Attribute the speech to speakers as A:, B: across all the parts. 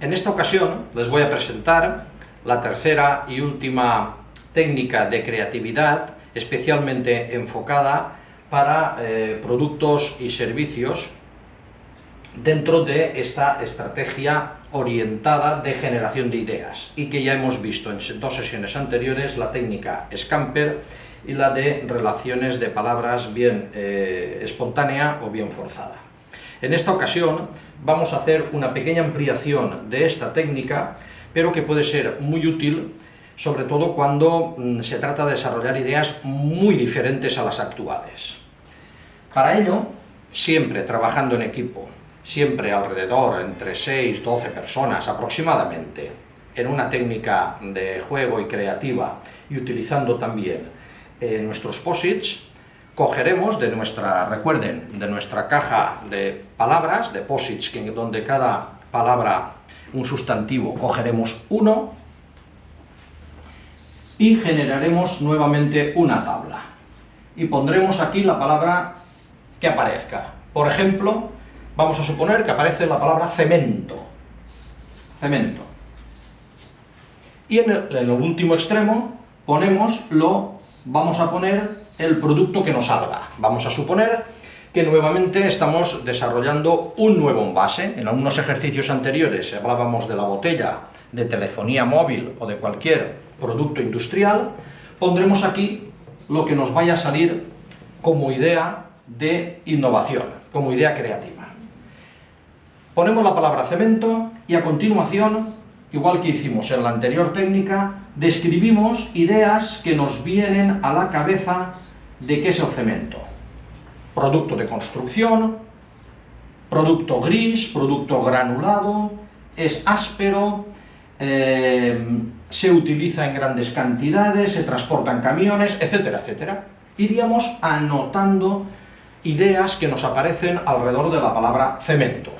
A: En esta ocasión les voy a presentar la tercera y última técnica de creatividad especialmente enfocada para eh, productos y servicios dentro de esta estrategia orientada de generación de ideas y que ya hemos visto en dos sesiones anteriores la técnica Scamper y la de relaciones de palabras bien eh, espontánea o bien forzada. En esta ocasión vamos a hacer una pequeña ampliación de esta técnica, pero que puede ser muy útil, sobre todo cuando mm, se trata de desarrollar ideas muy diferentes a las actuales. Para ello, siempre trabajando en equipo, siempre alrededor entre 6 12 personas aproximadamente, en una técnica de juego y creativa, y utilizando también eh, nuestros posits, cogeremos de nuestra, recuerden, de nuestra caja de palabras, de posits, donde cada palabra, un sustantivo, cogeremos uno, y generaremos nuevamente una tabla. Y pondremos aquí la palabra que aparezca. Por ejemplo, vamos a suponer que aparece la palabra cemento. Cemento. Y en el, en el último extremo ponemos lo, vamos a poner el producto que nos salga. Vamos a suponer que nuevamente estamos desarrollando un nuevo envase. En algunos ejercicios anteriores hablábamos de la botella, de telefonía móvil o de cualquier producto industrial. Pondremos aquí lo que nos vaya a salir como idea de innovación, como idea creativa. Ponemos la palabra cemento y a continuación, igual que hicimos en la anterior técnica, describimos ideas que nos vienen a la cabeza de qué es el cemento. Producto de construcción, producto gris, producto granulado, es áspero, eh, se utiliza en grandes cantidades, se transporta en camiones, etcétera, etcétera. Iríamos anotando ideas que nos aparecen alrededor de la palabra cemento.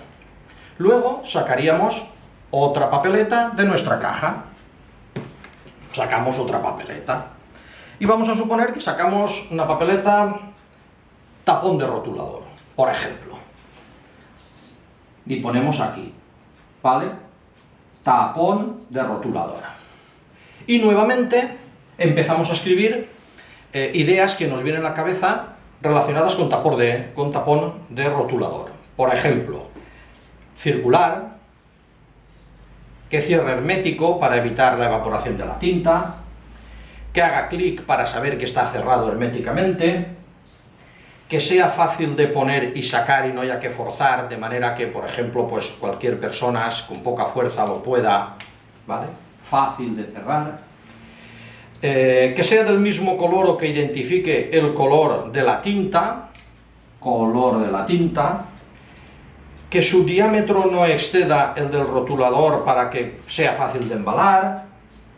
A: Luego sacaríamos otra papeleta de nuestra caja. Sacamos otra papeleta. Y vamos a suponer que sacamos una papeleta tapón de rotulador, por ejemplo. Y ponemos aquí, ¿vale? Tapón de rotulador. Y nuevamente empezamos a escribir eh, ideas que nos vienen a la cabeza relacionadas con, tapón de, con tapón de rotulador. Por ejemplo, circular, que cierre hermético para evitar la evaporación de la tinta, que haga clic para saber que está cerrado herméticamente, que sea fácil de poner y sacar y no haya que forzar, de manera que, por ejemplo, pues cualquier persona con poca fuerza lo pueda, ¿vale? Fácil de cerrar. Eh, que sea del mismo color o que identifique el color de la tinta, color de la tinta, que su diámetro no exceda el del rotulador para que sea fácil de embalar,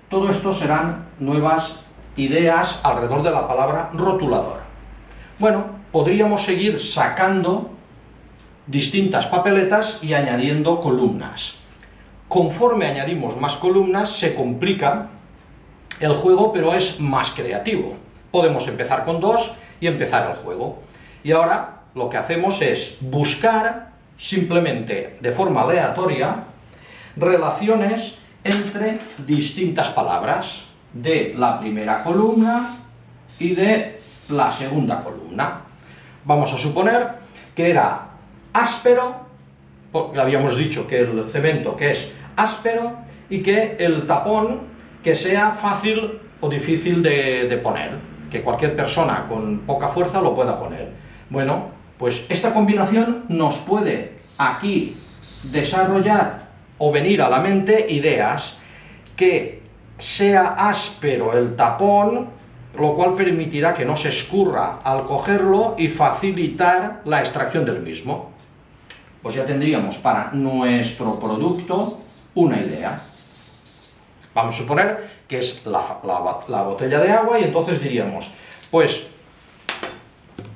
A: todo esto serán nuevas ideas alrededor de la palabra rotulador. Bueno, podríamos seguir sacando distintas papeletas y añadiendo columnas. Conforme añadimos más columnas, se complica el juego, pero es más creativo. Podemos empezar con dos y empezar el juego. Y ahora lo que hacemos es buscar, simplemente de forma aleatoria, relaciones entre distintas palabras de la primera columna y de la segunda columna. Vamos a suponer que era áspero, porque habíamos dicho que el cemento que es áspero, y que el tapón que sea fácil o difícil de, de poner, que cualquier persona con poca fuerza lo pueda poner. Bueno, pues esta combinación nos puede aquí desarrollar o venir a la mente ideas que sea áspero el tapón, lo cual permitirá que no se escurra al cogerlo y facilitar la extracción del mismo. Pues ya tendríamos para nuestro producto una idea. Vamos a suponer que es la, la botella de agua y entonces diríamos, pues,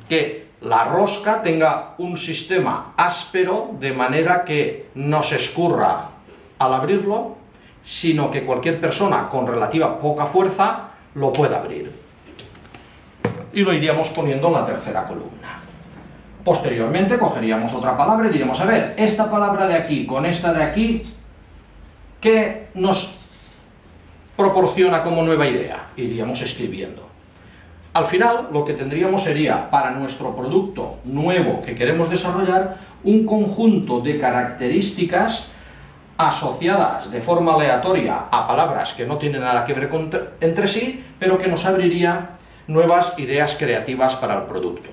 A: que la rosca tenga un sistema áspero de manera que no se escurra al abrirlo sino que cualquier persona con relativa poca fuerza lo pueda abrir. Y lo iríamos poniendo en la tercera columna. Posteriormente cogeríamos otra palabra y diríamos, a ver, esta palabra de aquí con esta de aquí, ¿qué nos proporciona como nueva idea? Iríamos escribiendo. Al final, lo que tendríamos sería, para nuestro producto nuevo que queremos desarrollar, un conjunto de características asociadas de forma aleatoria a palabras que no tienen nada que ver entre sí, pero que nos abriría nuevas ideas creativas para el producto.